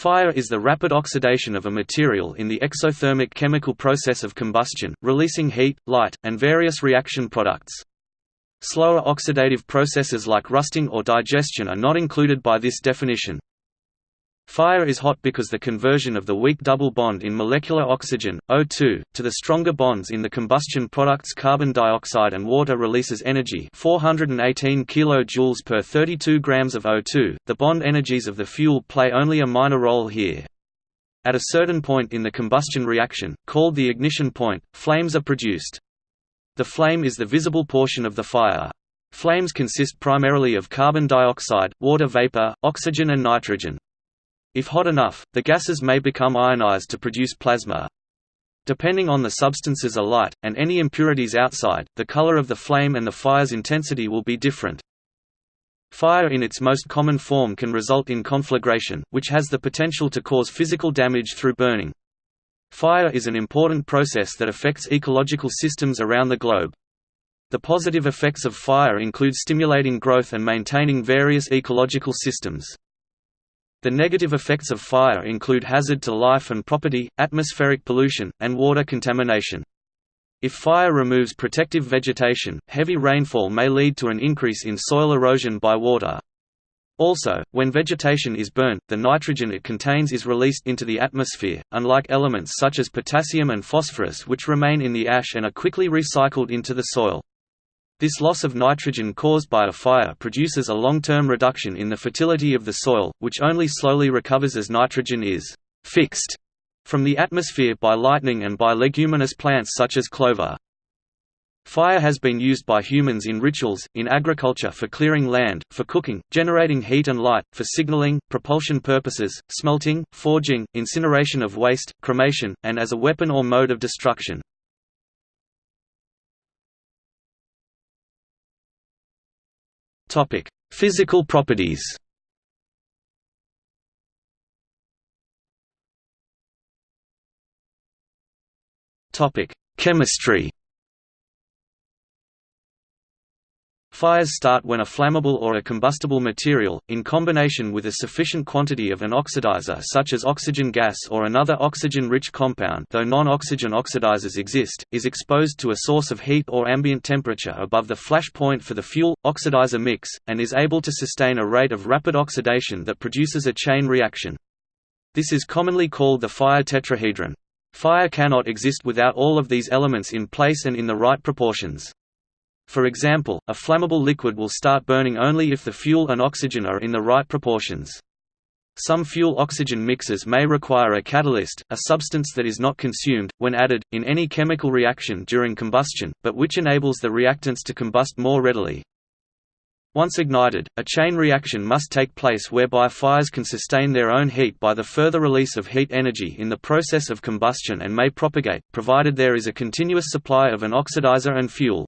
Fire is the rapid oxidation of a material in the exothermic chemical process of combustion, releasing heat, light, and various reaction products. Slower oxidative processes like rusting or digestion are not included by this definition. Fire is hot because the conversion of the weak double bond in molecular oxygen, O2, to the stronger bonds in the combustion products carbon dioxide and water releases energy 418 kJ per 32 grams of O2. The bond energies of the fuel play only a minor role here. At a certain point in the combustion reaction, called the ignition point, flames are produced. The flame is the visible portion of the fire. Flames consist primarily of carbon dioxide, water vapor, oxygen and nitrogen. If hot enough, the gases may become ionized to produce plasma. Depending on the substances alight, and any impurities outside, the color of the flame and the fire's intensity will be different. Fire in its most common form can result in conflagration, which has the potential to cause physical damage through burning. Fire is an important process that affects ecological systems around the globe. The positive effects of fire include stimulating growth and maintaining various ecological systems. The negative effects of fire include hazard to life and property, atmospheric pollution, and water contamination. If fire removes protective vegetation, heavy rainfall may lead to an increase in soil erosion by water. Also, when vegetation is burnt, the nitrogen it contains is released into the atmosphere, unlike elements such as potassium and phosphorus which remain in the ash and are quickly recycled into the soil. This loss of nitrogen caused by a fire produces a long-term reduction in the fertility of the soil, which only slowly recovers as nitrogen is «fixed» from the atmosphere by lightning and by leguminous plants such as clover. Fire has been used by humans in rituals, in agriculture for clearing land, for cooking, generating heat and light, for signaling, propulsion purposes, smelting, forging, incineration of waste, cremation, and as a weapon or mode of destruction. Topic: Physical properties. Topic: Chemistry. Fires start when a flammable or a combustible material, in combination with a sufficient quantity of an oxidizer such as oxygen gas or another oxygen-rich compound though non-oxygen oxidizers exist, is exposed to a source of heat or ambient temperature above the flash point for the fuel-oxidizer mix, and is able to sustain a rate of rapid oxidation that produces a chain reaction. This is commonly called the fire tetrahedron. Fire cannot exist without all of these elements in place and in the right proportions. For example, a flammable liquid will start burning only if the fuel and oxygen are in the right proportions. Some fuel-oxygen mixes may require a catalyst, a substance that is not consumed, when added, in any chemical reaction during combustion, but which enables the reactants to combust more readily. Once ignited, a chain reaction must take place whereby fires can sustain their own heat by the further release of heat energy in the process of combustion and may propagate, provided there is a continuous supply of an oxidizer and fuel.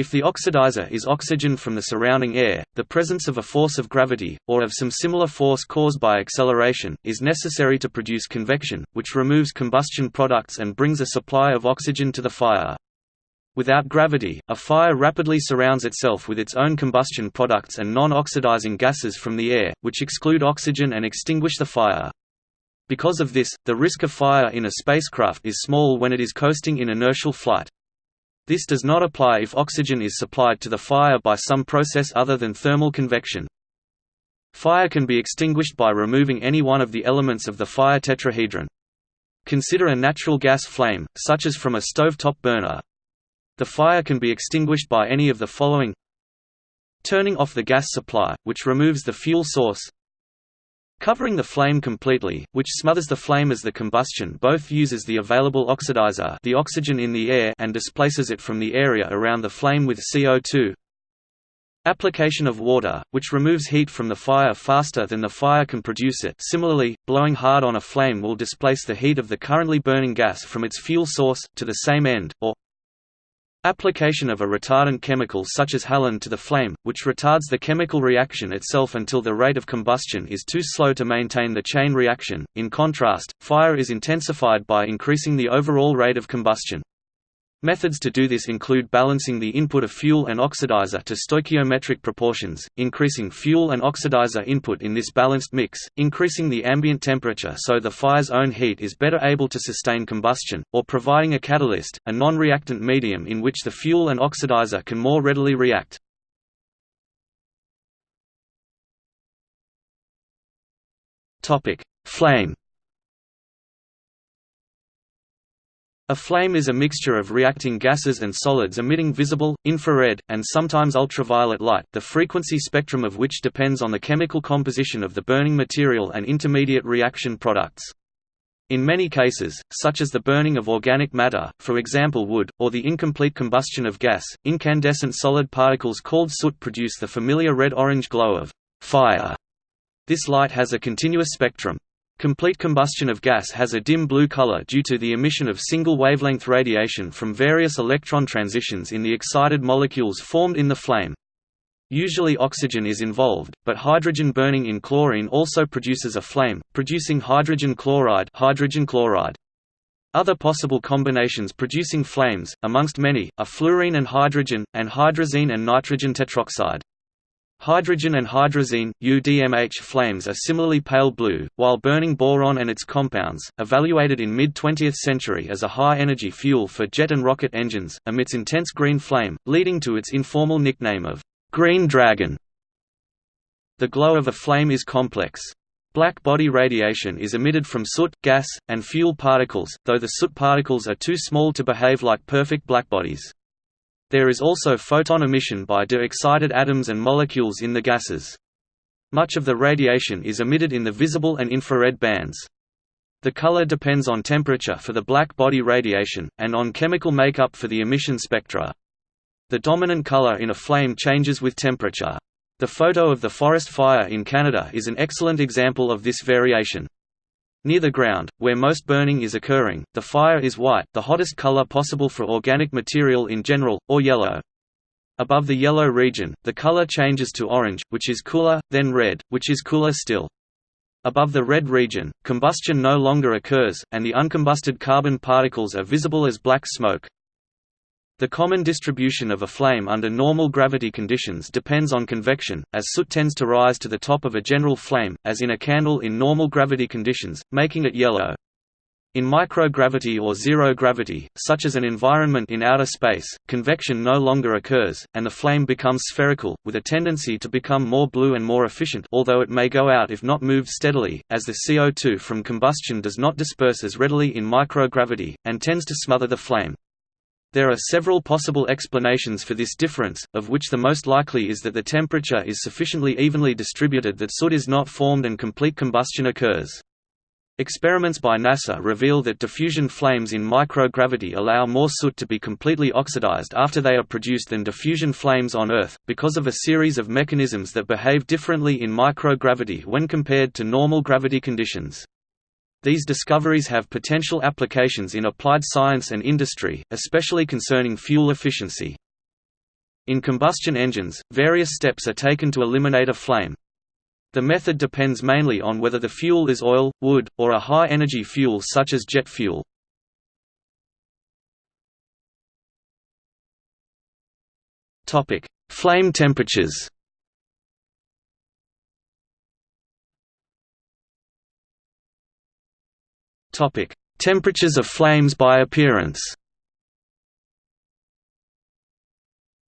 If the oxidizer is oxygen from the surrounding air, the presence of a force of gravity, or of some similar force caused by acceleration, is necessary to produce convection, which removes combustion products and brings a supply of oxygen to the fire. Without gravity, a fire rapidly surrounds itself with its own combustion products and non-oxidizing gases from the air, which exclude oxygen and extinguish the fire. Because of this, the risk of fire in a spacecraft is small when it is coasting in inertial flight. This does not apply if oxygen is supplied to the fire by some process other than thermal convection. Fire can be extinguished by removing any one of the elements of the fire tetrahedron. Consider a natural gas flame, such as from a stovetop burner. The fire can be extinguished by any of the following Turning off the gas supply, which removes the fuel source Covering the flame completely, which smothers the flame as the combustion both uses the available oxidizer the oxygen in the air and displaces it from the area around the flame with CO2 Application of water, which removes heat from the fire faster than the fire can produce it. Similarly, blowing hard on a flame will displace the heat of the currently burning gas from its fuel source, to the same end, or Application of a retardant chemical such as halon to the flame, which retards the chemical reaction itself until the rate of combustion is too slow to maintain the chain reaction. In contrast, fire is intensified by increasing the overall rate of combustion. Methods to do this include balancing the input of fuel and oxidizer to stoichiometric proportions, increasing fuel and oxidizer input in this balanced mix, increasing the ambient temperature so the fire's own heat is better able to sustain combustion, or providing a catalyst, a non-reactant medium in which the fuel and oxidizer can more readily react. Flame A flame is a mixture of reacting gases and solids emitting visible, infrared, and sometimes ultraviolet light, the frequency spectrum of which depends on the chemical composition of the burning material and intermediate reaction products. In many cases, such as the burning of organic matter, for example wood, or the incomplete combustion of gas, incandescent solid particles called soot produce the familiar red-orange glow of fire. This light has a continuous spectrum, Complete combustion of gas has a dim blue color due to the emission of single-wavelength radiation from various electron transitions in the excited molecules formed in the flame. Usually oxygen is involved, but hydrogen burning in chlorine also produces a flame, producing hydrogen chloride, hydrogen chloride. Other possible combinations producing flames, amongst many, are fluorine and hydrogen, and hydrazine and nitrogen tetroxide. Hydrogen and hydrazine, UDMH flames are similarly pale blue, while burning boron and its compounds, evaluated in mid-20th century as a high-energy fuel for jet and rocket engines, emits intense green flame, leading to its informal nickname of «green dragon». The glow of a flame is complex. Black body radiation is emitted from soot, gas, and fuel particles, though the soot particles are too small to behave like perfect blackbodies. There is also photon emission by de-excited atoms and molecules in the gases. Much of the radiation is emitted in the visible and infrared bands. The color depends on temperature for the black body radiation, and on chemical makeup for the emission spectra. The dominant color in a flame changes with temperature. The photo of the forest fire in Canada is an excellent example of this variation. Near the ground, where most burning is occurring, the fire is white the hottest color possible for organic material in general, or yellow. Above the yellow region, the color changes to orange, which is cooler, then red, which is cooler still. Above the red region, combustion no longer occurs, and the uncombusted carbon particles are visible as black smoke. The common distribution of a flame under normal gravity conditions depends on convection, as soot tends to rise to the top of a general flame, as in a candle in normal gravity conditions, making it yellow. In microgravity or zero gravity, such as an environment in outer space, convection no longer occurs, and the flame becomes spherical, with a tendency to become more blue and more efficient although it may go out if not moved steadily, as the CO2 from combustion does not disperse as readily in microgravity, and tends to smother the flame. There are several possible explanations for this difference, of which the most likely is that the temperature is sufficiently evenly distributed that soot is not formed and complete combustion occurs. Experiments by NASA reveal that diffusion flames in microgravity allow more soot to be completely oxidized after they are produced than diffusion flames on Earth, because of a series of mechanisms that behave differently in microgravity when compared to normal gravity conditions. These discoveries have potential applications in applied science and industry, especially concerning fuel efficiency. In combustion engines, various steps are taken to eliminate a flame. The method depends mainly on whether the fuel is oil, wood, or a high-energy fuel such as jet fuel. Flame temperatures Topic: Temperatures of flames by appearance.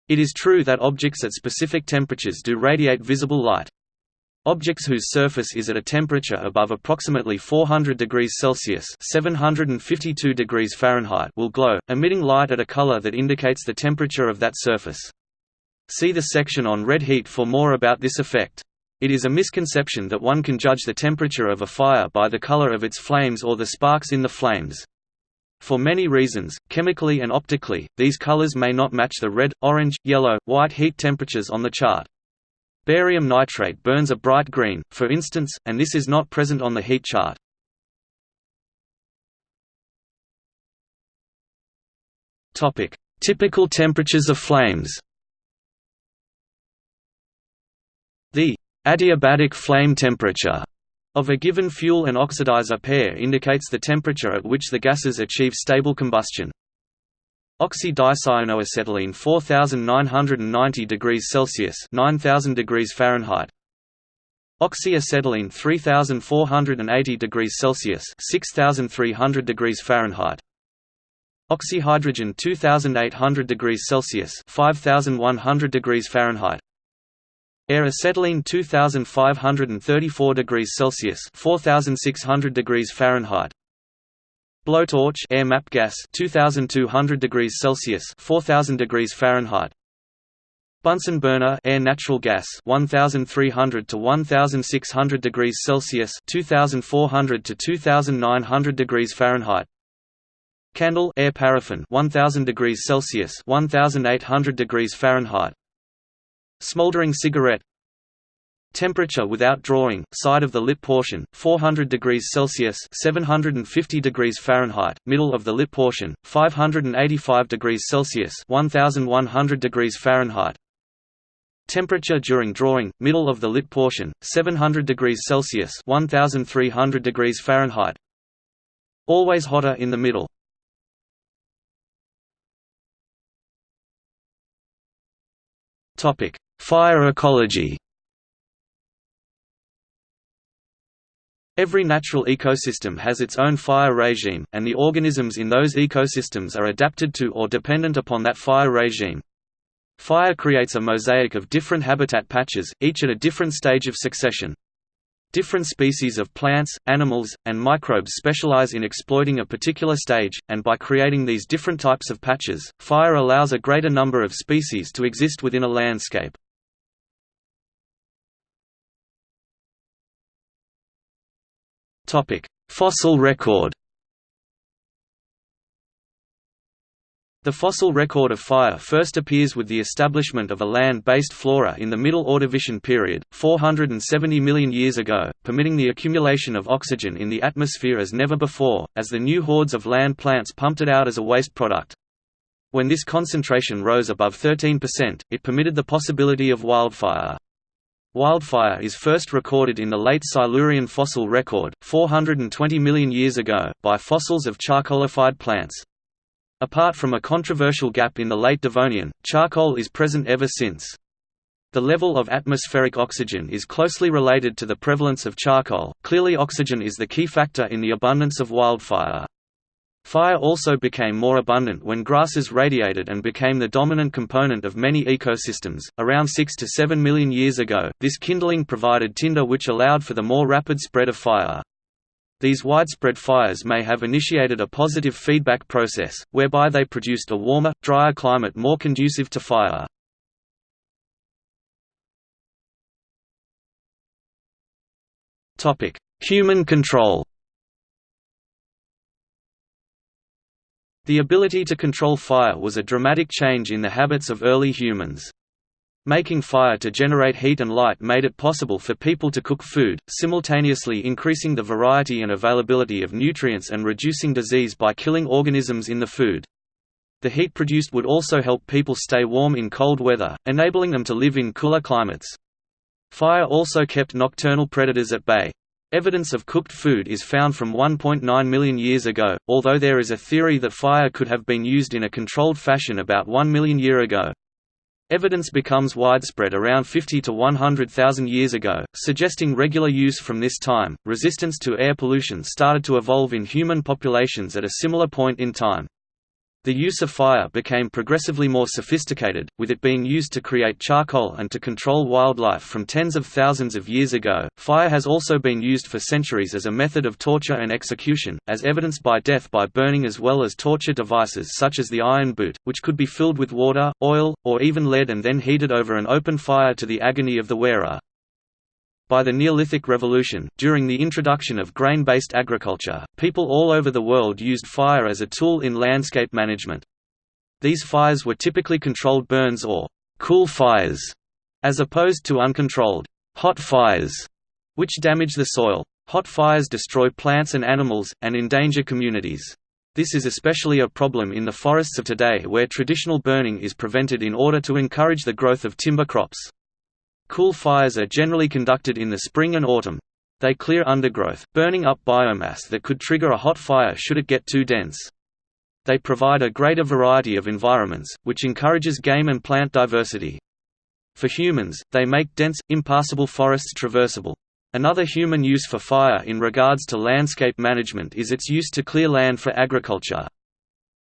It is true that objects at specific temperatures do radiate visible light. Objects whose surface is at a temperature above approximately 400 degrees Celsius (752 degrees Fahrenheit) will glow, emitting light at a color that indicates the temperature of that surface. See the section on red heat for more about this effect. It is a misconception that one can judge the temperature of a fire by the color of its flames or the sparks in the flames. For many reasons, chemically and optically, these colors may not match the red, orange, yellow, white heat temperatures on the chart. Barium nitrate burns a bright green, for instance, and this is not present on the heat chart. Typical temperatures of flames The Adiabatic flame temperature of a given fuel and oxidizer pair indicates the temperature at which the gases achieve stable combustion. Oxy-dicyanoacetylene 4990 degrees Celsius 9000 degrees Fahrenheit. Oxyacetylene 3480 degrees Celsius 6300 degrees Fahrenheit. Oxyhydrogen 2800 degrees Celsius 5100 degrees Fahrenheit Air acetylene 2534 degrees Celsius 4600 degrees Fahrenheit. Blowtorch air MAPP gas 2200 degrees Celsius 4000 degrees Fahrenheit. Bunsen burner air natural gas 1300 to 1600 degrees Celsius 2400 to 2900 degrees Fahrenheit. Candle air paraffin 1000 degrees Celsius 1800 degrees Fahrenheit Smoldering cigarette Temperature without drawing, side of the lip portion, 400 degrees Celsius 750 degrees Fahrenheit, middle of the lip portion, 585 degrees Celsius 1100 degrees Fahrenheit. Temperature during drawing, middle of the lip portion, 700 degrees Celsius 1300 degrees Fahrenheit. Always hotter in the middle. Fire ecology Every natural ecosystem has its own fire regime, and the organisms in those ecosystems are adapted to or dependent upon that fire regime. Fire creates a mosaic of different habitat patches, each at a different stage of succession. Different species of plants, animals, and microbes specialize in exploiting a particular stage, and by creating these different types of patches, fire allows a greater number of species to exist within a landscape. Fossil record. The fossil record of fire first appears with the establishment of a land-based flora in the Middle Ordovician period, 470 million years ago, permitting the accumulation of oxygen in the atmosphere as never before, as the new hordes of land plants pumped it out as a waste product. When this concentration rose above 13%, it permitted the possibility of wildfire. Wildfire is first recorded in the late Silurian fossil record, 420 million years ago, by fossils of charcoalified plants. Apart from a controversial gap in the late Devonian, charcoal is present ever since. The level of atmospheric oxygen is closely related to the prevalence of charcoal. Clearly, oxygen is the key factor in the abundance of wildfire. Fire also became more abundant when grasses radiated and became the dominant component of many ecosystems. Around 6 to 7 million years ago, this kindling provided tinder which allowed for the more rapid spread of fire. These widespread fires may have initiated a positive feedback process, whereby they produced a warmer, drier climate more conducive to fire. Human control The ability to control fire was a dramatic change in the habits of early humans. Making fire to generate heat and light made it possible for people to cook food, simultaneously increasing the variety and availability of nutrients and reducing disease by killing organisms in the food. The heat produced would also help people stay warm in cold weather, enabling them to live in cooler climates. Fire also kept nocturnal predators at bay. Evidence of cooked food is found from 1.9 million years ago, although there is a theory that fire could have been used in a controlled fashion about 1 million year ago. Evidence becomes widespread around 50 to 100,000 years ago, suggesting regular use from this time. Resistance to air pollution started to evolve in human populations at a similar point in time. The use of fire became progressively more sophisticated, with it being used to create charcoal and to control wildlife from tens of thousands of years ago. Fire has also been used for centuries as a method of torture and execution, as evidenced by death by burning as well as torture devices such as the iron boot, which could be filled with water, oil, or even lead and then heated over an open fire to the agony of the wearer. By the Neolithic Revolution, during the introduction of grain-based agriculture, people all over the world used fire as a tool in landscape management. These fires were typically controlled burns or «cool fires», as opposed to uncontrolled «hot fires», which damage the soil. Hot fires destroy plants and animals, and endanger communities. This is especially a problem in the forests of today where traditional burning is prevented in order to encourage the growth of timber crops. Cool fires are generally conducted in the spring and autumn. They clear undergrowth, burning up biomass that could trigger a hot fire should it get too dense. They provide a greater variety of environments, which encourages game and plant diversity. For humans, they make dense, impassable forests traversable. Another human use for fire in regards to landscape management is its use to clear land for agriculture.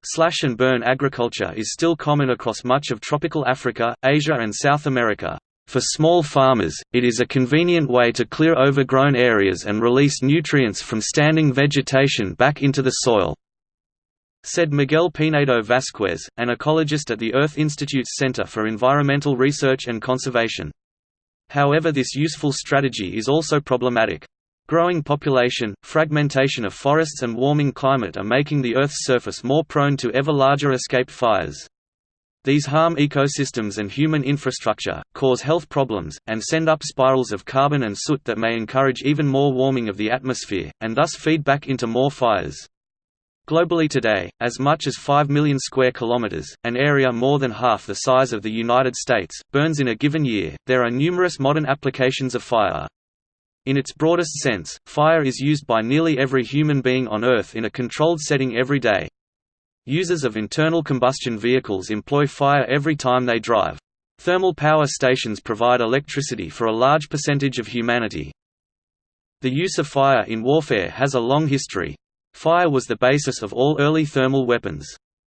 Slash and burn agriculture is still common across much of tropical Africa, Asia and South America. For small farmers, it is a convenient way to clear overgrown areas and release nutrients from standing vegetation back into the soil said Miguel Pinedo Vasquez, an ecologist at the Earth Institute's Center for Environmental Research and Conservation. However this useful strategy is also problematic. Growing population, fragmentation of forests and warming climate are making the Earth's surface more prone to ever larger escaped fires. These harm ecosystems and human infrastructure, cause health problems, and send up spirals of carbon and soot that may encourage even more warming of the atmosphere, and thus feed back into more fires. Globally today, as much as 5 million square kilometers, an area more than half the size of the United States, burns in a given year. There are numerous modern applications of fire. In its broadest sense, fire is used by nearly every human being on Earth in a controlled setting every day. Users of internal combustion vehicles employ fire every time they drive. Thermal power stations provide electricity for a large percentage of humanity. The use of fire in warfare has a long history, Fire was the basis of all early thermal weapons.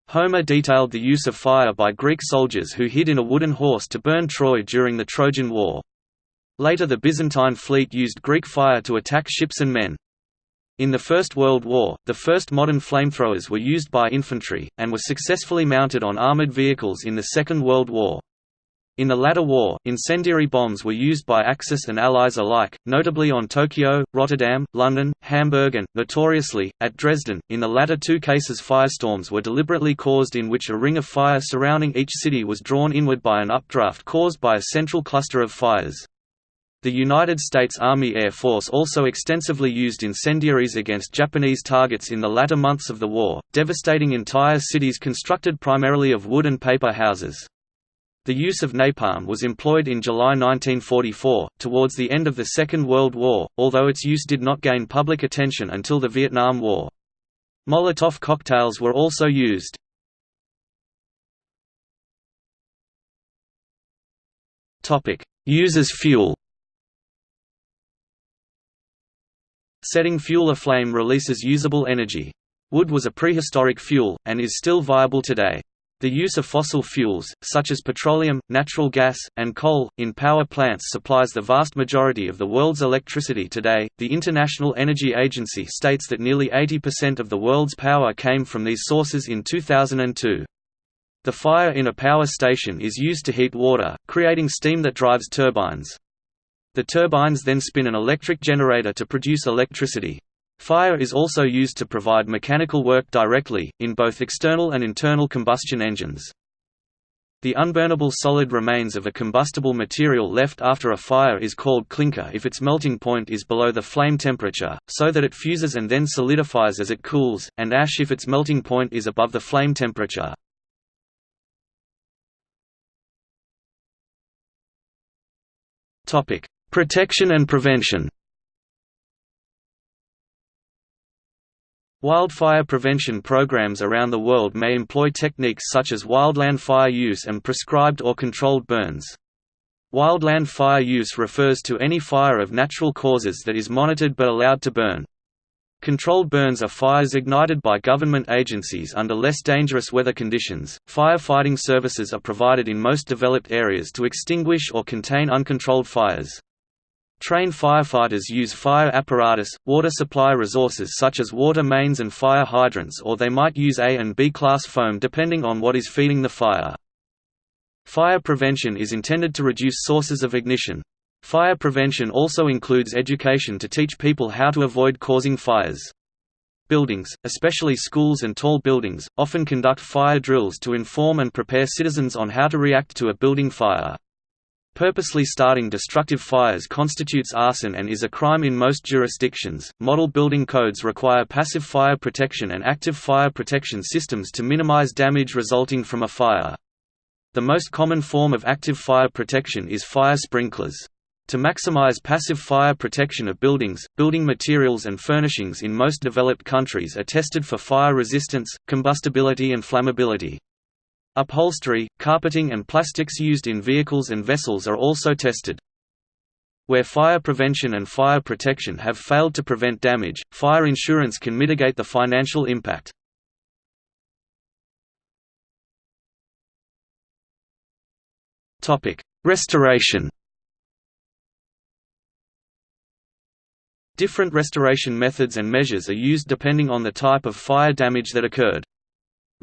Homer detailed the use of fire by Greek soldiers who hid in a wooden horse to burn Troy during the Trojan War. Later the Byzantine fleet used Greek fire to attack ships and men. In the First World War, the first modern flamethrowers were used by infantry, and were successfully mounted on armored vehicles in the Second World War. In the latter war, incendiary bombs were used by Axis and Allies alike, notably on Tokyo, Rotterdam, London, Hamburg and, notoriously, at Dresden. In the latter two cases firestorms were deliberately caused in which a ring of fire surrounding each city was drawn inward by an updraft caused by a central cluster of fires. The United States Army Air Force also extensively used incendiaries against Japanese targets in the latter months of the war, devastating entire cities constructed primarily of wood and paper houses. The use of napalm was employed in July 1944, towards the end of the Second World War, although its use did not gain public attention until the Vietnam War. Molotov cocktails were also used. Use fuel Setting fuel aflame releases usable energy. Wood was a prehistoric fuel, and is still viable today. The use of fossil fuels, such as petroleum, natural gas, and coal, in power plants supplies the vast majority of the world's electricity today. The International Energy Agency states that nearly 80% of the world's power came from these sources in 2002. The fire in a power station is used to heat water, creating steam that drives turbines. The turbines then spin an electric generator to produce electricity. Fire is also used to provide mechanical work directly, in both external and internal combustion engines. The unburnable solid remains of a combustible material left after a fire is called clinker if its melting point is below the flame temperature, so that it fuses and then solidifies as it cools, and ash if its melting point is above the flame temperature. Protection and prevention Wildfire prevention programs around the world may employ techniques such as wildland fire use and prescribed or controlled burns. Wildland fire use refers to any fire of natural causes that is monitored but allowed to burn. Controlled burns are fires ignited by government agencies under less dangerous weather conditions. Firefighting services are provided in most developed areas to extinguish or contain uncontrolled fires. Trained firefighters use fire apparatus, water supply resources such as water mains and fire hydrants or they might use A and B class foam depending on what is feeding the fire. Fire prevention is intended to reduce sources of ignition. Fire prevention also includes education to teach people how to avoid causing fires. Buildings, especially schools and tall buildings, often conduct fire drills to inform and prepare citizens on how to react to a building fire. Purposely starting destructive fires constitutes arson and is a crime in most jurisdictions. Model building codes require passive fire protection and active fire protection systems to minimize damage resulting from a fire. The most common form of active fire protection is fire sprinklers. To maximize passive fire protection of buildings, building materials and furnishings in most developed countries are tested for fire resistance, combustibility and flammability. Upholstery, carpeting and plastics used in vehicles and vessels are also tested. Where fire prevention and fire protection have failed to prevent damage, fire insurance can mitigate the financial impact. Restoration Different restoration methods and measures are used depending on the type of fire damage that occurred.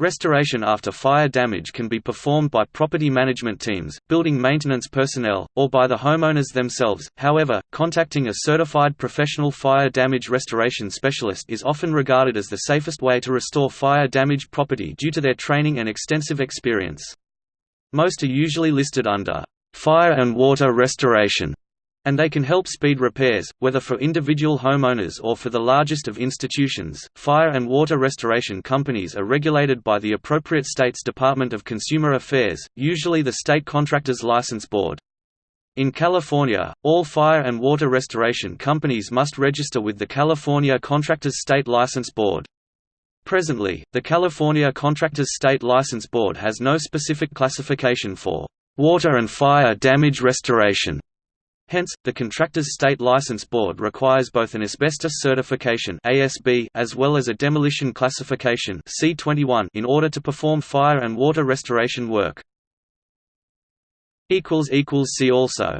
Restoration after fire damage can be performed by property management teams, building maintenance personnel, or by the homeowners themselves. However, contacting a certified professional fire damage restoration specialist is often regarded as the safest way to restore fire damaged property due to their training and extensive experience. Most are usually listed under fire and water restoration and they can help speed repairs, whether for individual homeowners or for the largest of institutions. Fire and water restoration companies are regulated by the appropriate state's Department of Consumer Affairs, usually the State Contractors License Board. In California, all fire and water restoration companies must register with the California Contractors State License Board. Presently, the California Contractors State License Board has no specific classification for water and fire damage restoration. Hence, the Contractors State License Board requires both an asbestos certification (ASB) as well as a demolition classification (C21) in order to perform fire and water restoration work. see also